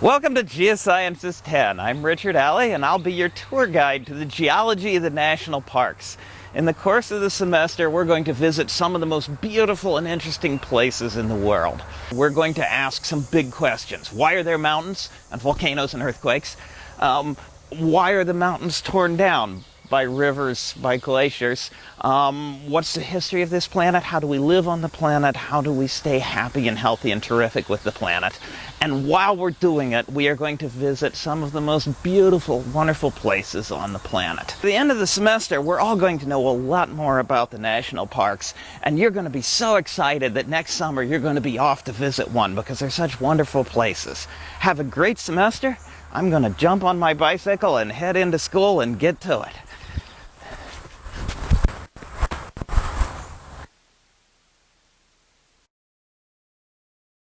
Welcome to Geosciences 10. I'm Richard Alley and I'll be your tour guide to the geology of the national parks. In the course of the semester, we're going to visit some of the most beautiful and interesting places in the world. We're going to ask some big questions. Why are there mountains and volcanoes and earthquakes? Um, why are the mountains torn down? By rivers, by glaciers. Um, what's the history of this planet? How do we live on the planet? How do we stay happy and healthy and terrific with the planet? And while we're doing it, we are going to visit some of the most beautiful, wonderful places on the planet. At the end of the semester, we're all going to know a lot more about the national parks, and you're going to be so excited that next summer you're going to be off to visit one because they're such wonderful places. Have a great semester. I'm going to jump on my bicycle and head into school and get to it.